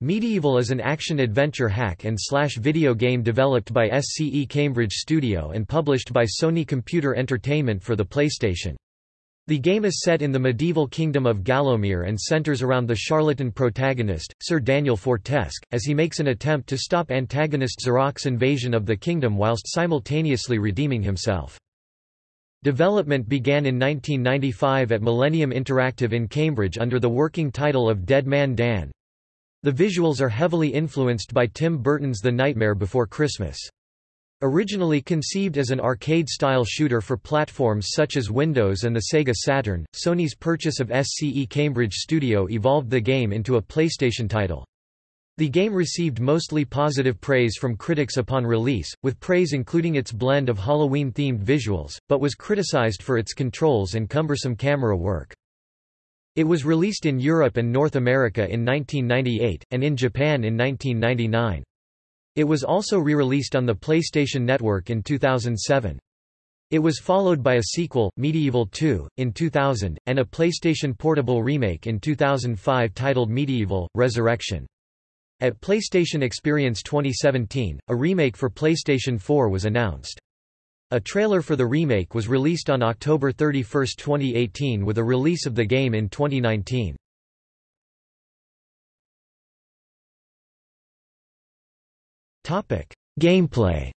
MediEvil is an action-adventure hack and slash video game developed by SCE Cambridge Studio and published by Sony Computer Entertainment for the PlayStation. The game is set in the medieval kingdom of Gallowmere and centers around the charlatan protagonist, Sir Daniel Fortesque, as he makes an attempt to stop antagonist Zarok's invasion of the kingdom whilst simultaneously redeeming himself. Development began in 1995 at Millennium Interactive in Cambridge under the working title of Dead Man Dan, the visuals are heavily influenced by Tim Burton's The Nightmare Before Christmas. Originally conceived as an arcade-style shooter for platforms such as Windows and the Sega Saturn, Sony's purchase of SCE Cambridge Studio evolved the game into a PlayStation title. The game received mostly positive praise from critics upon release, with praise including its blend of Halloween-themed visuals, but was criticized for its controls and cumbersome camera work. It was released in Europe and North America in 1998, and in Japan in 1999. It was also re-released on the PlayStation Network in 2007. It was followed by a sequel, MediEvil 2, in 2000, and a PlayStation Portable remake in 2005 titled MediEvil, Resurrection. At PlayStation Experience 2017, a remake for PlayStation 4 was announced. A trailer for the remake was released on October 31, 2018 with a release of the game in 2019. Gameplay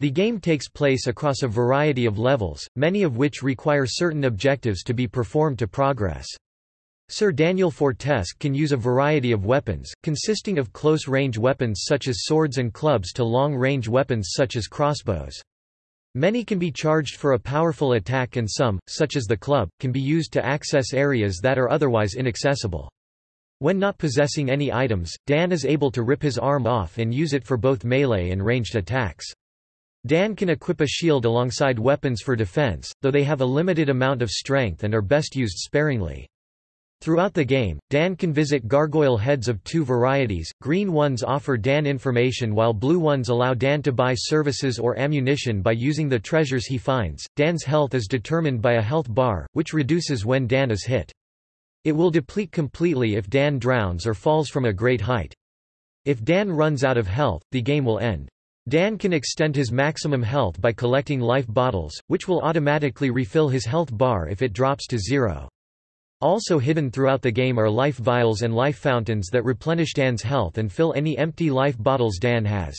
The game takes place across a variety of levels, many of which require certain objectives to be performed to progress. Sir Daniel Fortesque can use a variety of weapons, consisting of close-range weapons such as swords and clubs to long-range weapons such as crossbows. Many can be charged for a powerful attack and some, such as the club, can be used to access areas that are otherwise inaccessible. When not possessing any items, Dan is able to rip his arm off and use it for both melee and ranged attacks. Dan can equip a shield alongside weapons for defense, though they have a limited amount of strength and are best used sparingly. Throughout the game, Dan can visit gargoyle heads of two varieties, green ones offer Dan information while blue ones allow Dan to buy services or ammunition by using the treasures he finds. Dan's health is determined by a health bar, which reduces when Dan is hit. It will deplete completely if Dan drowns or falls from a great height. If Dan runs out of health, the game will end. Dan can extend his maximum health by collecting life bottles, which will automatically refill his health bar if it drops to zero. Also hidden throughout the game are life vials and life fountains that replenish Dan's health and fill any empty life bottles Dan has.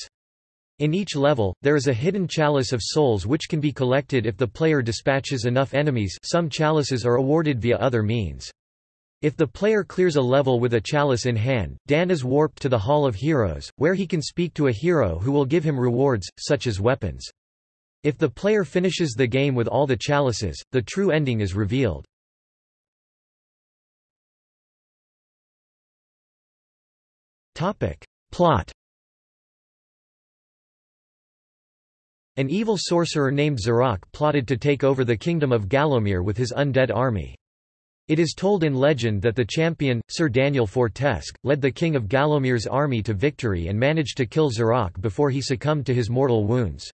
In each level, there is a hidden chalice of souls which can be collected if the player dispatches enough enemies some chalices are awarded via other means. If the player clears a level with a chalice in hand, Dan is warped to the Hall of Heroes, where he can speak to a hero who will give him rewards, such as weapons. If the player finishes the game with all the chalices, the true ending is revealed. Plot An evil sorcerer named Zarok plotted to take over the kingdom of Gallowmere with his undead army. It is told in legend that the champion, Sir Daniel Fortesque, led the king of Gallowmere's army to victory and managed to kill Zarok before he succumbed to his mortal wounds.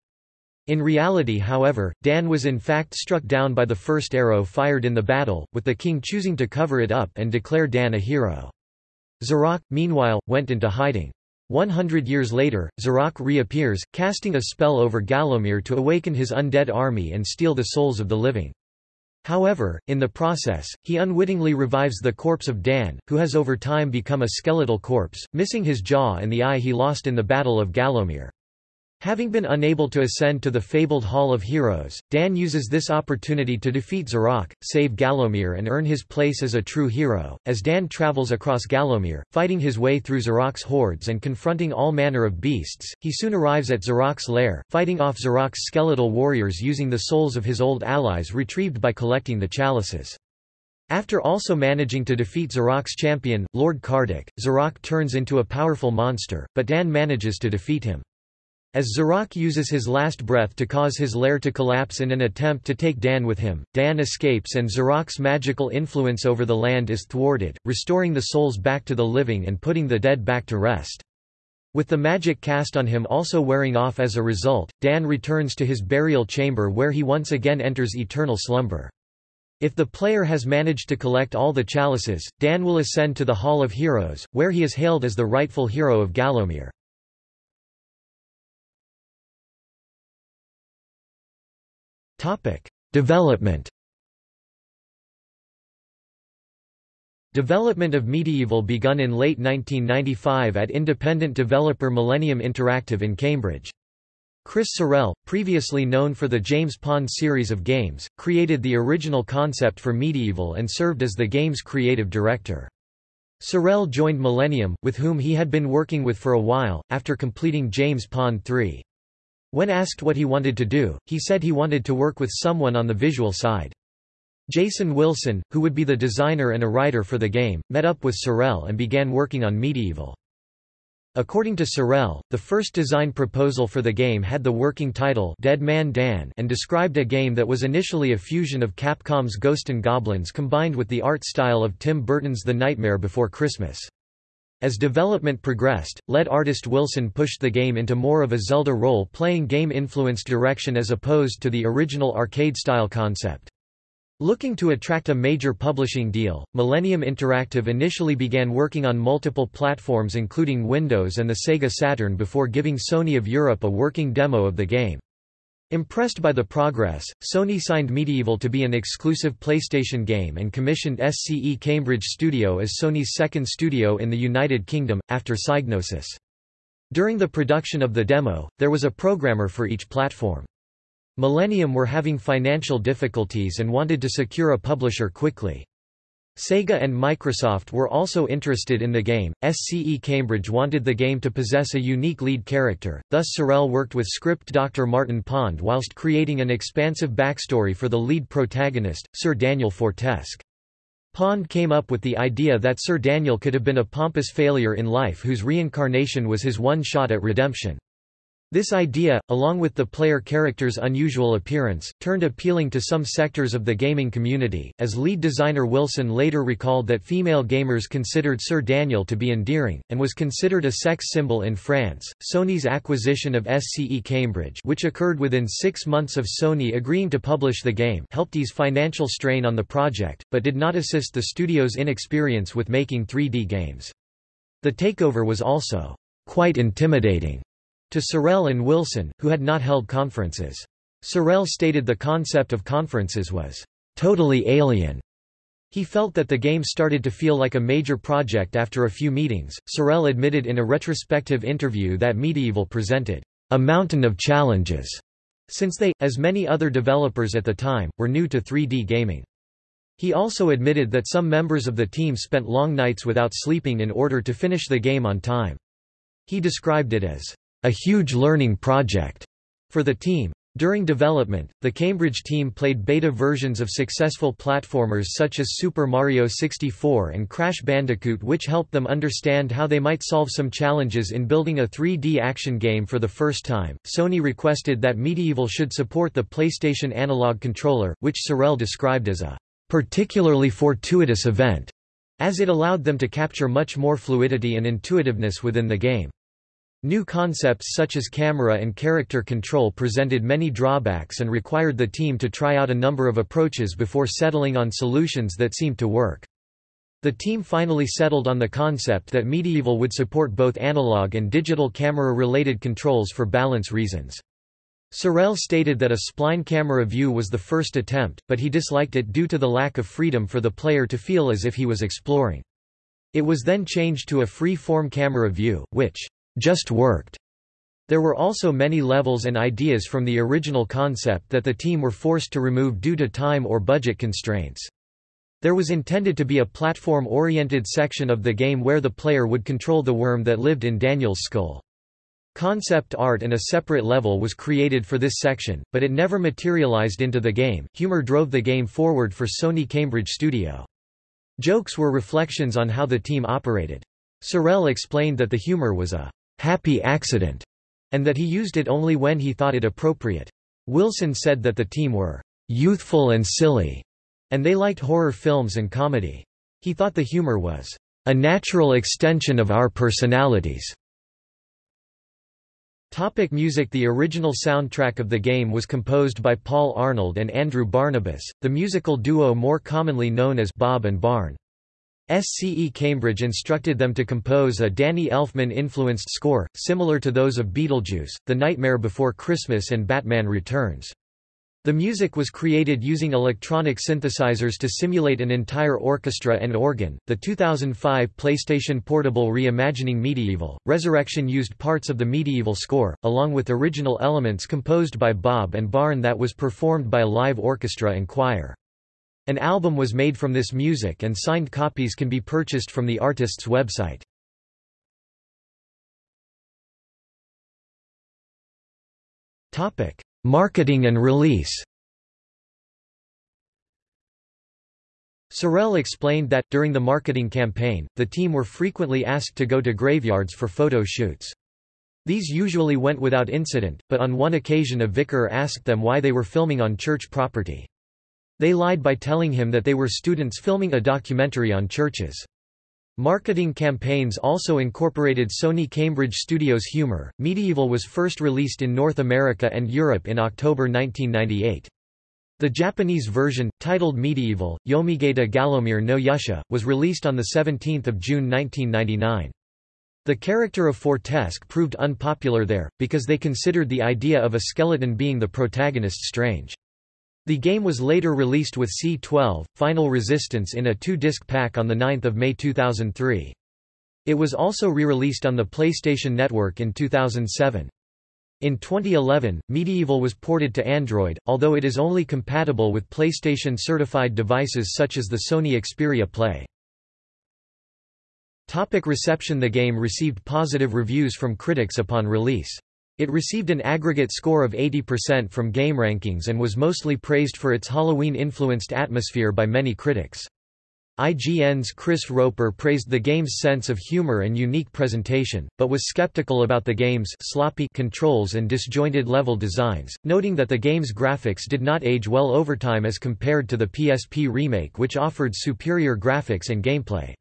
In reality however, Dan was in fact struck down by the first arrow fired in the battle, with the king choosing to cover it up and declare Dan a hero. Zarok, meanwhile, went into hiding. One hundred years later, Zarok reappears, casting a spell over Gallowmere to awaken his undead army and steal the souls of the living. However, in the process, he unwittingly revives the corpse of Dan, who has over time become a skeletal corpse, missing his jaw and the eye he lost in the Battle of Gallowmere. Having been unable to ascend to the fabled Hall of Heroes, Dan uses this opportunity to defeat Zarok, save Gallowmere and earn his place as a true hero. As Dan travels across Gallowmere, fighting his way through Zarok's hordes and confronting all manner of beasts, he soon arrives at Zarok's lair, fighting off Zarok's skeletal warriors using the souls of his old allies retrieved by collecting the chalices. After also managing to defeat Zarok's champion, Lord Kardok, Zarok turns into a powerful monster, but Dan manages to defeat him. As Zarok uses his last breath to cause his lair to collapse in an attempt to take Dan with him, Dan escapes and Zarok's magical influence over the land is thwarted, restoring the souls back to the living and putting the dead back to rest. With the magic cast on him also wearing off as a result, Dan returns to his burial chamber where he once again enters eternal slumber. If the player has managed to collect all the chalices, Dan will ascend to the Hall of Heroes, where he is hailed as the rightful hero of Gallowmere. Development Development of MediEvil begun in late 1995 at independent developer Millennium Interactive in Cambridge. Chris Sorrell, previously known for the James Pond series of games, created the original concept for MediEvil and served as the game's creative director. Sorrell joined Millennium, with whom he had been working with for a while, after completing James Pond 3. When asked what he wanted to do, he said he wanted to work with someone on the visual side. Jason Wilson, who would be the designer and a writer for the game, met up with Sorrell and began working on MediEvil. According to Sorrell, the first design proposal for the game had the working title Dead Man Dan and described a game that was initially a fusion of Capcom's Ghost and Goblins combined with the art style of Tim Burton's The Nightmare Before Christmas. As development progressed, lead artist Wilson pushed the game into more of a Zelda role-playing game-influenced direction as opposed to the original arcade-style concept. Looking to attract a major publishing deal, Millennium Interactive initially began working on multiple platforms including Windows and the Sega Saturn before giving Sony of Europe a working demo of the game. Impressed by the progress, Sony signed MediEvil to be an exclusive PlayStation game and commissioned SCE Cambridge Studio as Sony's second studio in the United Kingdom, after Psygnosis. During the production of the demo, there was a programmer for each platform. Millennium were having financial difficulties and wanted to secure a publisher quickly. Sega and Microsoft were also interested in the game. SCE Cambridge wanted the game to possess a unique lead character, thus Sorrell worked with script Dr. Martin Pond whilst creating an expansive backstory for the lead protagonist, Sir Daniel Fortesque. Pond came up with the idea that Sir Daniel could have been a pompous failure in life whose reincarnation was his one shot at redemption. This idea, along with the player character's unusual appearance, turned appealing to some sectors of the gaming community, as lead designer Wilson later recalled that female gamers considered Sir Daniel to be endearing, and was considered a sex symbol in France. Sony's acquisition of SCE Cambridge, which occurred within six months of Sony agreeing to publish the game, helped ease financial strain on the project, but did not assist the studio's inexperience with making 3D games. The takeover was also quite intimidating to Sorrell and Wilson, who had not held conferences. Sorrell stated the concept of conferences was totally alien. He felt that the game started to feel like a major project after a few meetings. Sorrell admitted in a retrospective interview that MediEvil presented a mountain of challenges, since they, as many other developers at the time, were new to 3D gaming. He also admitted that some members of the team spent long nights without sleeping in order to finish the game on time. He described it as a huge learning project for the team. During development, the Cambridge team played beta versions of successful platformers such as Super Mario 64 and Crash Bandicoot which helped them understand how they might solve some challenges in building a 3D action game for the first time. Sony requested that MediEvil should support the PlayStation Analog controller, which Sorrell described as a particularly fortuitous event, as it allowed them to capture much more fluidity and intuitiveness within the game. New concepts such as camera and character control presented many drawbacks and required the team to try out a number of approaches before settling on solutions that seemed to work. The team finally settled on the concept that MediEvil would support both analog and digital camera-related controls for balance reasons. Sorrell stated that a spline camera view was the first attempt, but he disliked it due to the lack of freedom for the player to feel as if he was exploring. It was then changed to a free-form camera view, which just worked. There were also many levels and ideas from the original concept that the team were forced to remove due to time or budget constraints. There was intended to be a platform-oriented section of the game where the player would control the worm that lived in Daniel's skull. Concept art and a separate level was created for this section, but it never materialized into the game. Humor drove the game forward for Sony Cambridge Studio. Jokes were reflections on how the team operated. Sorrell explained that the humor was a happy accident, and that he used it only when he thought it appropriate. Wilson said that the team were youthful and silly, and they liked horror films and comedy. He thought the humor was a natural extension of our personalities. Topic music The original soundtrack of the game was composed by Paul Arnold and Andrew Barnabas, the musical duo more commonly known as Bob and Barn. SCE Cambridge instructed them to compose a Danny Elfman-influenced score, similar to those of Beetlejuice, The Nightmare Before Christmas and Batman Returns. The music was created using electronic synthesizers to simulate an entire orchestra and organ. The 2005 PlayStation Portable Reimagining MediEvil, Resurrection used parts of the MediEvil score, along with original elements composed by Bob and Barn that was performed by a live orchestra and choir. An album was made from this music and signed copies can be purchased from the artist's website. Marketing and release Sorrell explained that, during the marketing campaign, the team were frequently asked to go to graveyards for photo shoots. These usually went without incident, but on one occasion a vicar asked them why they were filming on church property. They lied by telling him that they were students filming a documentary on churches. Marketing campaigns also incorporated Sony Cambridge Studios humor. MediEvil was first released in North America and Europe in October 1998. The Japanese version, titled MediEvil, Yomigata Galomir no Yusha, was released on 17 June 1999. The character of Fortesque proved unpopular there, because they considered the idea of a skeleton being the protagonist strange. The game was later released with C12, Final Resistance in a two-disc pack on 9 May 2003. It was also re-released on the PlayStation Network in 2007. In 2011, MediEvil was ported to Android, although it is only compatible with PlayStation-certified devices such as the Sony Xperia Play. Topic reception The game received positive reviews from critics upon release. It received an aggregate score of 80% from GameRankings and was mostly praised for its Halloween-influenced atmosphere by many critics. IGN's Chris Roper praised the game's sense of humor and unique presentation, but was skeptical about the game's sloppy controls and disjointed level designs, noting that the game's graphics did not age well over time as compared to the PSP remake which offered superior graphics and gameplay.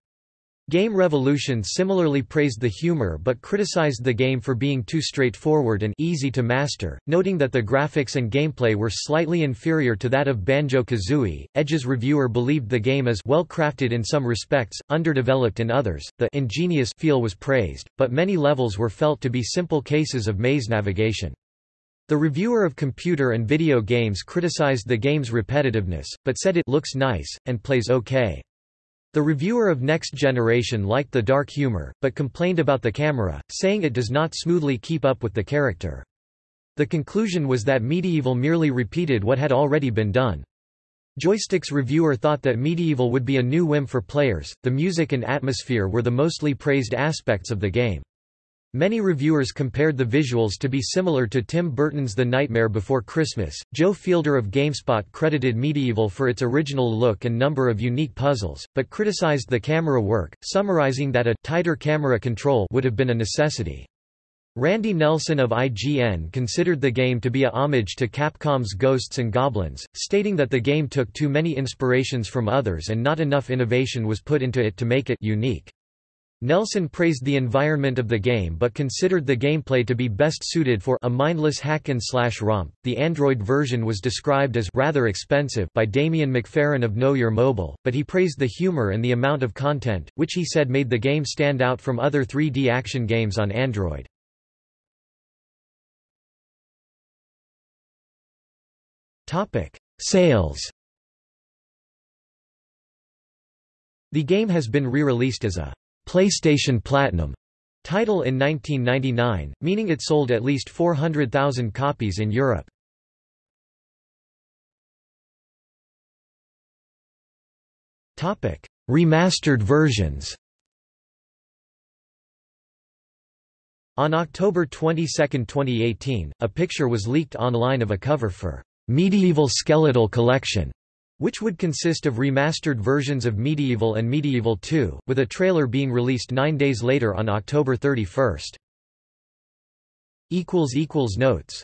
Game Revolution similarly praised the humor but criticized the game for being too straightforward and easy to master, noting that the graphics and gameplay were slightly inferior to that of Banjo-Kazooie. Edge's reviewer believed the game is well crafted in some respects, underdeveloped in others. The ingenious feel was praised, but many levels were felt to be simple cases of maze navigation. The reviewer of computer and video games criticized the game's repetitiveness, but said it looks nice and plays okay. The reviewer of Next Generation liked the dark humor, but complained about the camera, saying it does not smoothly keep up with the character. The conclusion was that MediEvil merely repeated what had already been done. Joystick's reviewer thought that MediEvil would be a new whim for players, the music and atmosphere were the mostly praised aspects of the game. Many reviewers compared the visuals to be similar to Tim Burton's The Nightmare Before Christmas. Joe Fielder of GameSpot credited MediEvil for its original look and number of unique puzzles, but criticized the camera work, summarizing that a tighter camera control would have been a necessity. Randy Nelson of IGN considered the game to be a homage to Capcom's Ghosts and Goblins, stating that the game took too many inspirations from others and not enough innovation was put into it to make it unique. Nelson praised the environment of the game but considered the gameplay to be best suited for a mindless hack-and-slash romp. The Android version was described as rather expensive by Damien McFerran of Know Your Mobile, but he praised the humor and the amount of content, which he said made the game stand out from other 3D action games on Android. Topic: Sales. The game has been re-released as a PlayStation Platinum title in 1999, meaning it sold at least 400,000 copies in Europe. Topic: Remastered versions. On October 22, 2018, a picture was leaked online of a cover for MediEvil Skeletal Collection which would consist of remastered versions of MediEvil and MediEvil 2, with a trailer being released nine days later on October 31. Notes